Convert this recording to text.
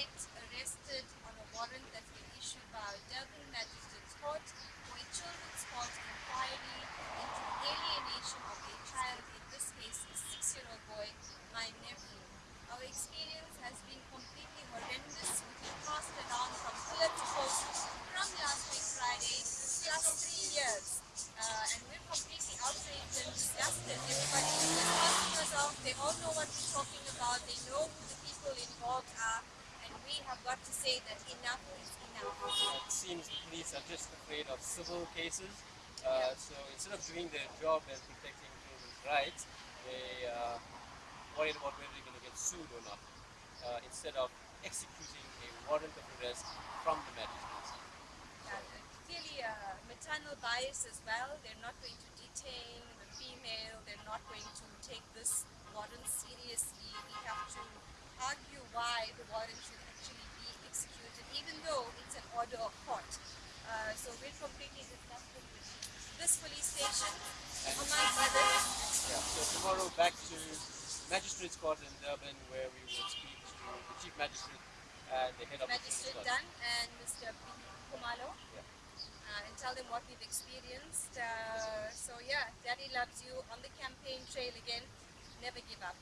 suspects arrested on a warrant that was issued by a Durban Magistrates Court for a children's court inquiry into alienation of a child, in this case a six-year-old boy, my nephew. Our experience has been completely horrendous. We have passed around from here to post from last week Friday plus three years. Uh, and we're completely outraged and disgusted. Everybody is asking us out. They all know what we're talking about. They know who the people in say that enough is enough? It seems the police are just afraid of civil cases. Uh, so instead of doing their job and protecting children's rights, they are worried about whether they're going to get sued or not. Uh, instead of executing a warrant of arrest from the magistrates. Uh, clearly uh, maternal bias as well. They're not going to detain the female. They're not going to take this warrant seriously. We have to argue why the warrant should actually be executed, even though it's an order of court. Uh, so we're completely disgusted with this police station, among others. Yeah, so tomorrow back to Magistrates Court in Durban where we will speak to the Chief Magistrate and the head of the police Magistrate force. Dunn and Mr. P. Kumalo. Yeah. Uh, and tell them what we've experienced. Uh, so yeah, Daddy loves you on the campaign trail again. Never give up.